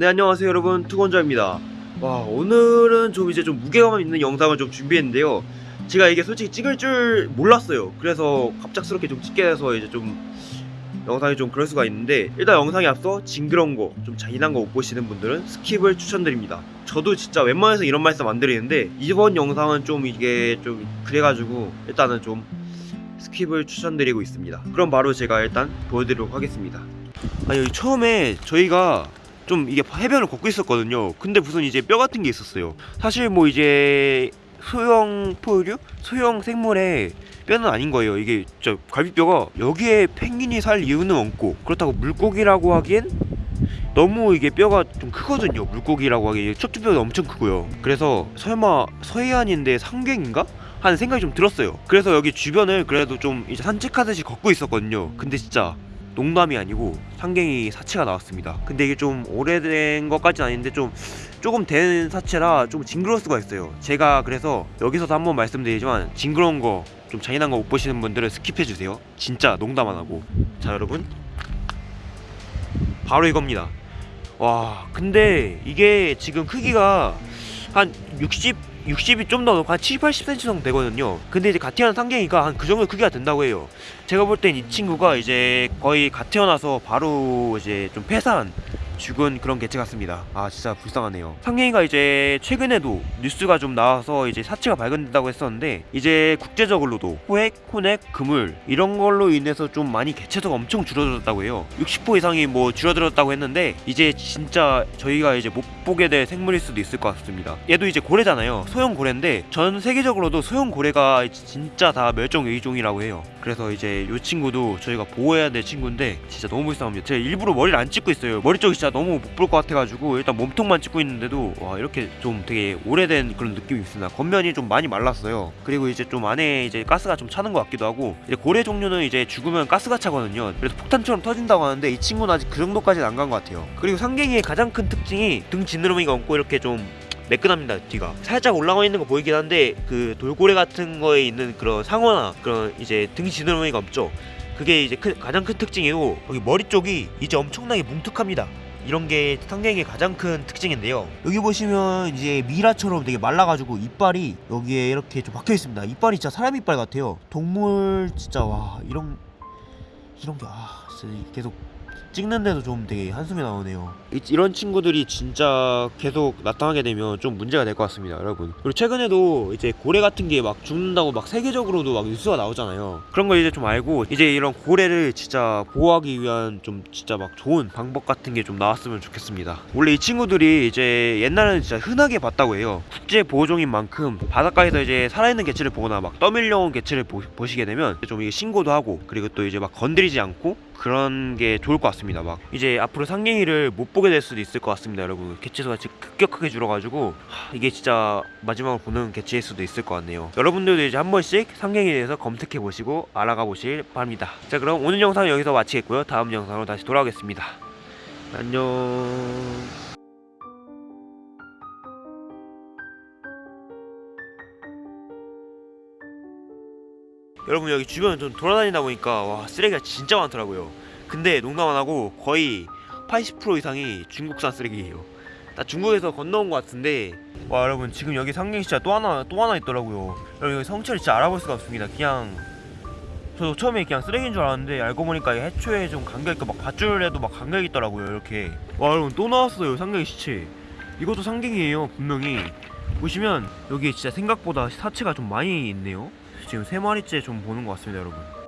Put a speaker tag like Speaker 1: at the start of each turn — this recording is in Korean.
Speaker 1: 네 안녕하세요 여러분. 투건자입니다. 와 오늘은 좀 이제 좀 무게감 있는 영상을 좀 준비했는데요. 제가 이게 솔직히 찍을 줄 몰랐어요. 그래서 갑작스럽게 좀 찍게 돼서 이제 좀 영상이 좀 그럴 수가 있는데 일단 영상에 앞서 징그러운 거 좀 잔인한 거 못 보시는 분들은 skip을 추천드립니다. 저도 진짜 웬만해서 이런 말씀 안 드리는데 이번 영상은 좀 이게 좀 그래가지고 일단은 좀 skip을 추천드리고 있습니다. 그럼 바로 제가 일단 보여드리도록 하겠습니다. 아 여기 처음에 저희가 좀 이게 해변을 걷고 있었거든요. 근데 무슨 이제 뼈 같은 게 있었어요. 사실 뭐 이제 소형 포유류, 소형 생물의 뼈는 아닌 거예요. 이게 저 갈비뼈가 여기에 펭귄이 살 이유는 없고 그렇다고 물고기라고 하기엔 너무 이게 뼈가 좀 크거든요. 물고기라고 하기엔 척추뼈가 엄청 크고요. 그래서 설마 서해안인데 상갱인가? 하는 생각이 좀 들었어요. 그래서 여기 주변을 그래도 좀 이제 산책하듯이 걷고 있었거든요. 근데 진짜 농담이 아니고 상괭이 사체가 나왔습니다. 근데 이게 좀 오래된 것까지는 아닌데 좀 조금 된 사체라 좀 징그러울 수가 있어요. 제가 그래서 여기서도 한번 말씀드리지만 징그러운 거 좀 잔인한 거 못 보시는 분들은 skip해 주세요. 진짜 농담 안 하고. 자 여러분 바로 이겁니다. 와 근데 이게 지금 크기가 한 60, 60이 좀더한 70, 80cm 정도 되거든요. 근데 이제 갓 태어난 상괭이가 한 그 정도 크기가 된다고 해요. 제가 볼 땐 이 친구가 이제 거의 갓 태어나서 바로 이제 좀 폐사한 죽은 그런 개체 같습니다. 아 진짜 불쌍하네요. 상갱이가 이제 최근에도 뉴스가 좀 나와서 이제 사체가 발견된다고 했었는데 이제 국제적으로도 호액, 혼액, 그물 이런 걸로 인해서 좀 많이 개체수가 엄청 줄어들었다고 해요. 60% 이상이 뭐 줄어들었다고 했는데 이제 진짜 저희가 이제 못 보게 될 생물일 수도 있을 것 같습니다. 얘도 이제 고래잖아요. 소형 고래인데 전 세계적으로도 소형 고래가 진짜 다 멸종 위기종이라고 해요. 그래서 이제 이 친구도 저희가 보호해야 될 친구인데 진짜 너무 불쌍합니다. 제가 일부러 머리를 안 찍고 있어요. 머리 쪽이 진짜 너무 못 볼 것 같아가지고 일단 몸통만 찍고 있는데도 와 이렇게 좀 되게 오래된 그런 느낌이 있습니다. 겉면이 좀 많이 말랐어요. 그리고 이제 좀 안에 이제 가스가 좀 차는 것 같기도 하고 이제 고래 종류는 이제 죽으면 가스가 차거든요. 그래서 폭탄처럼 터진다고 하는데 이 친구는 아직 그 정도까지는 안 간 것 같아요. 그리고 상갱이의 가장 큰 특징이 등 지느러미가 없고 이렇게 좀 매끈합니다 뒤가. 살짝 올라가 있는 거 보이긴 한데 그 돌고래 같은 거에 있는 그런 상어나 그런 이제 등 지느러미가 없죠. 그게 이제 큰- 가장 큰 특징이고 여기 머리 쪽이 이제 엄청나게 뭉툭합니다. 이런 게 상갱이의 가장 큰 특징인데요. 여기 보시면 이제 미라처럼 되게 말라가지고 이빨이 여기에 이렇게 좀 박혀 있습니다. 이빨이 진짜 사람 이빨 같아요. 동물 진짜 와 이런 이런 게아 진짜 계속 찍는데도 좀 되게 한숨이 나오네요. 이, 이런 친구들이 진짜 계속 나타나게 되면 좀 문제가 될 것 같습니다, 여러분. 그리고 최근에도 이제 고래 같은 게 막 죽는다고 막 세계적으로도 막 뉴스가 나오잖아요. 그런 걸 이제 좀 알고 이제 이런 고래를 진짜 보호하기 위한 좀 진짜 막 좋은 방법 같은 게 좀 나왔으면 좋겠습니다. 원래 이 친구들이 이제 옛날에는 진짜 흔하게 봤다고 해요. 국제 보호종인 만큼 바닷가에서 이제 살아있는 개체를 보거나 막 떠밀려온 개체를 보, 보시게 되면 좀 이게 신고도 하고 그리고 또 이제 막 건드리지 않고 그런 게 좋을 것 같 습니다. 막 이제 앞으로 상갱이를 못 보게 될 수도 있을 것 같습니다, 여러분. 개체수가 급격하게 줄어가지고 하, 이게 진짜 마지막으로 보는 개체일 수도 있을 것 같네요. 여러분들도 이제 한 번씩 상갱이에 대해서 검색해 보시고 알아가 보실 바랍니다. 자, 그럼 오늘 영상 은 여기서 마치겠고요. 다음 영상으로 다시 돌아오겠습니다. 안녕. 여러분 여기 주변 좀 돌아다니다 보니까 와 쓰레기가 진짜 많더라고요. 근데 농담 안 하고 거의 80% 이상이 중국산 쓰레기예요. 다 중국에서 건너온 것 같은데 와 여러분 지금 여기 진짜 또 하나 또 하나 있더라고요. 여러분 여기 성체를 진짜 알아볼 수가 없습니다. 그냥 저도 처음에 그냥 쓰레기인 줄 알았는데 알고 보니까 해초에 좀 감겨 있고 막 밧줄에도 막 감겨 있더라고요. 이렇게 와 여러분 또 나왔어요 상갱이 시체. 이것도 상갱이에요 분명히. 보시면 여기 진짜 생각보다 사체가 좀 많이 있네요. 지금 세 마리째 좀 보는 것 같습니다, 여러분.